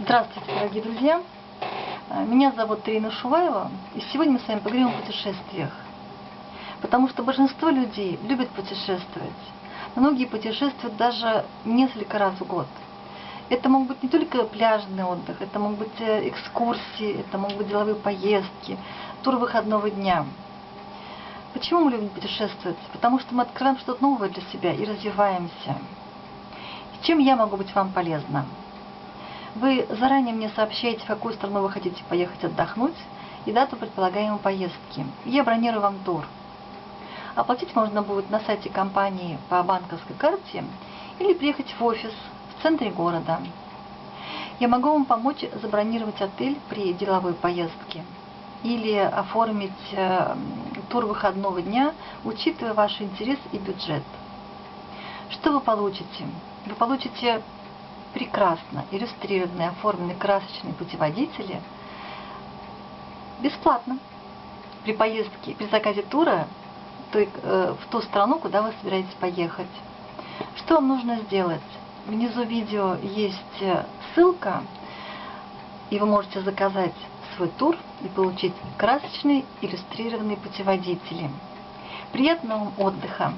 Здравствуйте, дорогие друзья! Меня зовут Трина Шуваева, и сегодня мы с вами поговорим о путешествиях. Потому что большинство людей любят путешествовать. Многие путешествуют даже несколько раз в год. Это могут быть не только пляжный отдых, это могут быть э, экскурсии, это могут быть деловые поездки, тур выходного дня. Почему мы любим путешествовать? Потому что мы открываем что-то новое для себя и развиваемся. Чем я могу быть вам полезна? Вы заранее мне сообщаете, в какую страну вы хотите поехать отдохнуть и дату предполагаемой поездки. Я бронирую вам тур. Оплатить можно будет на сайте компании по банковской карте или приехать в офис в центре города. Я могу вам помочь забронировать отель при деловой поездке или оформить э, тур выходного дня, учитывая ваш интерес и бюджет. Что вы получите? Вы получите прекрасно иллюстрированные, оформленные красочные путеводители бесплатно при поездке, при заказе тура той, э, в ту страну, куда вы собираетесь поехать. Что вам нужно сделать? Внизу видео есть э, ссылка, и вы можете заказать свой тур и получить красочные иллюстрированные путеводители. Приятного вам отдыха!